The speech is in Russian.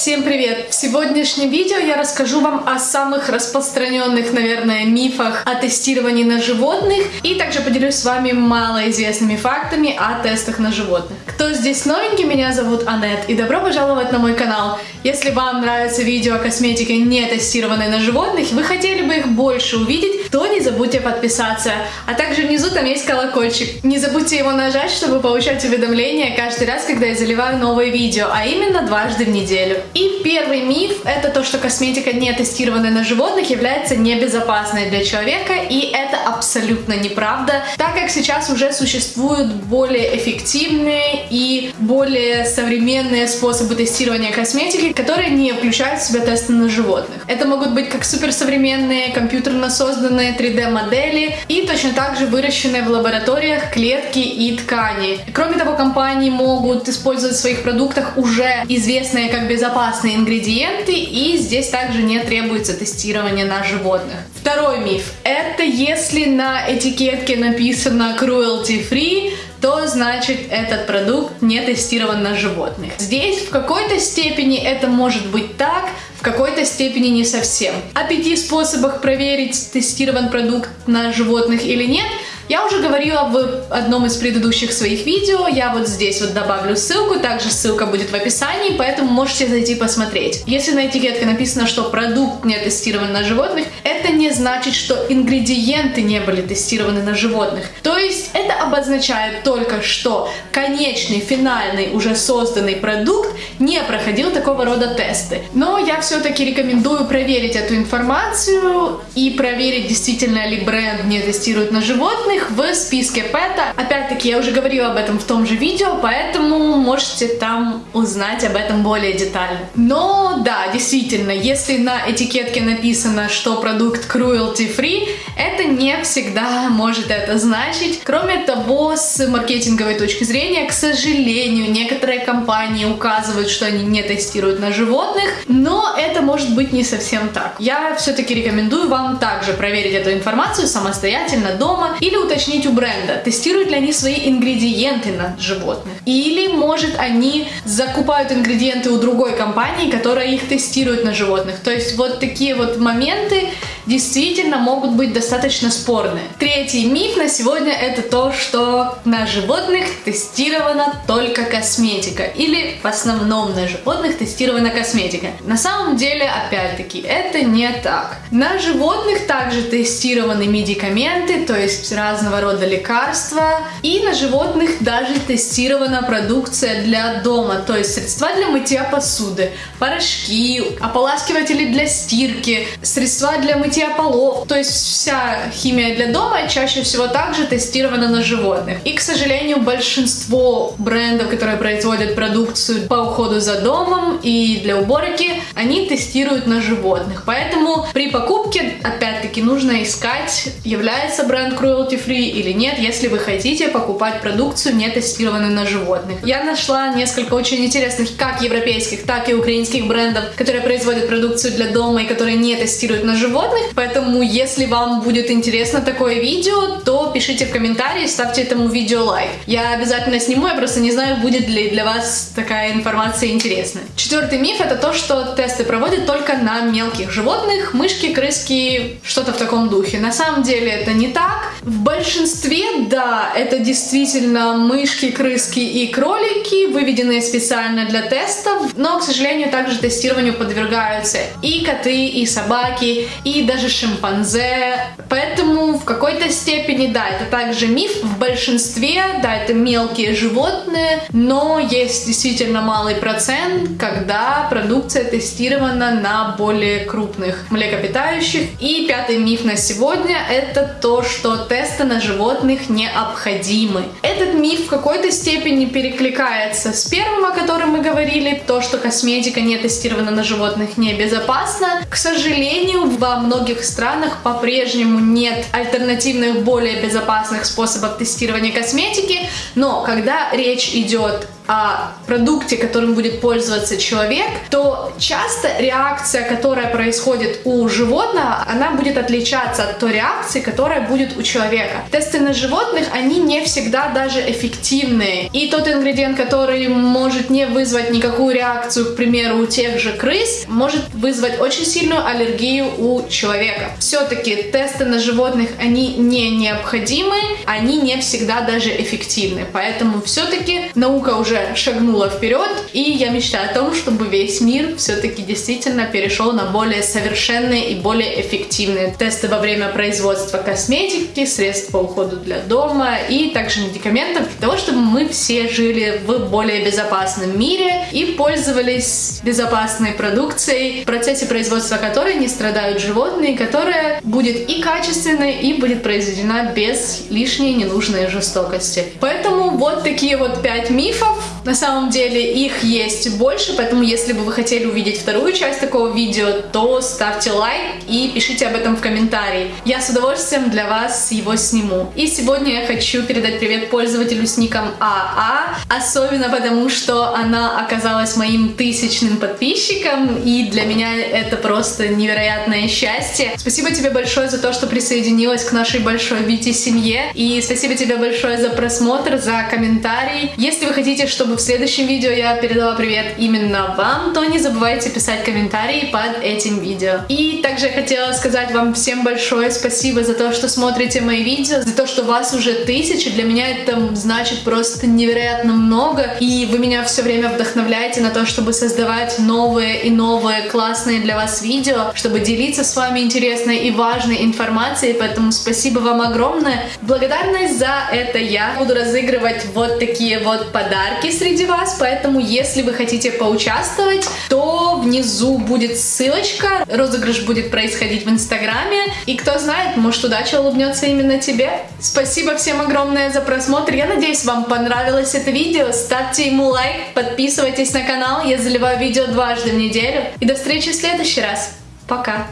Всем привет! В сегодняшнем видео я расскажу вам о самых распространенных, наверное, мифах о тестировании на животных и также поделюсь с вами малоизвестными фактами о тестах на животных. Кто здесь новенький, меня зовут Анет и добро пожаловать на мой канал. Если вам нравятся видео о косметике, не тестированной на животных, вы хотели бы их больше увидеть, то не забудьте подписаться. А также внизу там есть колокольчик. Не забудьте его нажать, чтобы получать уведомления каждый раз, когда я заливаю новые видео, а именно дважды в неделю. И первый миф — это то, что косметика, не тестированная на животных, является небезопасной для человека, и это абсолютно неправда, так как сейчас уже существуют более эффективные и более современные способы тестирования косметики, которые не включают в себя тесты на животных. Это могут быть как суперсовременные, компьютерно созданные 3D-модели и точно так же выращенные в лабораториях клетки и ткани. Кроме того, компании могут использовать в своих продуктах уже известные как безопасные безопасные ингредиенты, и здесь также не требуется тестирование на животных. Второй миф. Это если на этикетке написано cruelty free, то значит этот продукт не тестирован на животных. Здесь в какой-то степени это может быть так, в какой-то степени не совсем. О пяти способах проверить, тестирован продукт на животных или нет – я уже говорила в одном из предыдущих своих видео, я вот здесь вот добавлю ссылку, также ссылка будет в описании, поэтому можете зайти посмотреть. Если на этикетке написано, что продукт не тестирован на животных, это не значит, что ингредиенты не были тестированы на животных. То есть это обозначает только, что конечный, финальный, уже созданный продукт не проходил такого рода тесты. Но я все-таки рекомендую проверить эту информацию и проверить, действительно ли бренд не тестирует на животных, в списке ПЭТа. Опять-таки, я уже говорила об этом в том же видео, поэтому можете там узнать об этом более детально. Но да, действительно, если на этикетке написано, что продукт cruelty free, это не всегда может это значить. Кроме того, с маркетинговой точки зрения, к сожалению, некоторые компании указывают, что они не тестируют на животных, но это может быть не совсем так. Я все-таки рекомендую вам также проверить эту информацию самостоятельно дома или уточнить у бренда, тестируют ли они свои ингредиенты на животных. Или, может, они закупают ингредиенты у другой компании, которая их тестирует на животных. То есть вот такие вот моменты действительно могут быть достаточно спорные. Третий миф на сегодня это то, что на животных тестирована только косметика. Или в основном на животных тестирована косметика. На самом деле, опять-таки, это не так. На животных также тестированы медикаменты, то есть разного рода лекарства. И на животных даже тестирована продукция для дома, то есть средства для мытья посуды, порошки, ополаскиватели для стирки, средства для мытья полов. То есть вся химия для дома чаще всего также тестирована на животных. И, к сожалению, большинство брендов, которые производят продукцию по уходу за домом и для уборки, они тестируют на животных. Поэтому при покупке, опять-таки, нужно искать, является бренд cruelty free или нет, если вы хотите покупать продукцию, не тестированную на животных. Я нашла несколько очень интересных как европейских, так и украинских брендов, которые производят продукцию для дома и которые не тестируют на животных. Поэтому, если вам будет интересно такое видео, то пишите в комментарии, ставьте этому видео лайк. Я обязательно сниму, я просто не знаю, будет ли для вас такая информация интересна. Четвертый миф это то, что тесты проводят только на мелких животных, мышки, крыски, что-то в таком духе. На самом деле это не так. В большинстве, да, это действительно мышки, крыски и кролики, выведенные специально для тестов, но, к сожалению, также тестированию подвергаются и коты, и собаки, и даже шимпанзе. Поэтому в какой-то степени, да, это также миф. В большинстве, да, это мелкие животные, но есть действительно малый процент, когда продукция тестирована на более крупных млекопитающих. И пятый миф на сегодня это то, что тесты на животных необходимы. Этот миф в какой-то степени перекликается с первым, о котором мы говорили, то, что косметика не тестирована на животных небезопасна. К сожалению, во многих странах по-прежнему нет альтернативных, более безопасных способов тестирования косметики, но когда речь идет о продукте, которым будет пользоваться человек, то часто реакция, которая происходит у животного, она будет отличаться от той реакции, которая будет у человека. Тесты на животных, они не всегда даже эффективные. И тот ингредиент, который может не вызвать никакую реакцию, к примеру, у тех же крыс, может вызвать очень сильную аллергию у человека. Все-таки тесты на животных, они не необходимы, они не всегда даже эффективны. Поэтому все-таки наука уже шагнула вперед, и я мечтаю о том, чтобы весь мир все-таки действительно перешел на более совершенные и более эффективные тесты во время производства косметики, средств по уходу для дома и также медикаментов для того, чтобы мы все жили в более безопасном мире и пользовались безопасной продукцией, в процессе производства которой не страдают животные, которая будет и качественной, и будет произведена без лишней ненужной жестокости. Поэтому вот такие вот пять мифов. На самом деле их есть больше, поэтому если бы вы хотели увидеть вторую часть такого видео, то ставьте лайк и пишите об этом в комментарии. Я с удовольствием для вас его сниму. И сегодня я хочу передать привет пользователю с ником АА, особенно потому, что она оказалась моим тысячным подписчиком, и для меня это просто невероятное счастье. Спасибо тебе большое за то, что присоединилась к нашей большой Вити семье, и спасибо тебе большое за просмотр, за комментарий. Если вы хотите, чтобы в следующем видео я передала привет именно вам, то не забывайте писать комментарии под этим видео. И также я хотела сказать вам всем большое спасибо за то, что смотрите мои видео, за то, что вас уже тысячи. Для меня это значит просто невероятно много, и вы меня все время вдохновляете на то, чтобы создавать новые и новые классные для вас видео, чтобы делиться с вами интересной и важной информацией, поэтому спасибо вам огромное. Благодарность за это я буду разыгрывать вот такие вот подарки среди вас, поэтому если вы хотите поучаствовать, то внизу будет ссылочка, розыгрыш будет происходить в инстаграме, и кто знает, может удача улыбнется именно тебе. Спасибо всем огромное за просмотр, я надеюсь вам понравилось это видео, ставьте ему лайк, подписывайтесь на канал, я заливаю видео дважды в неделю, и до встречи в следующий раз. Пока!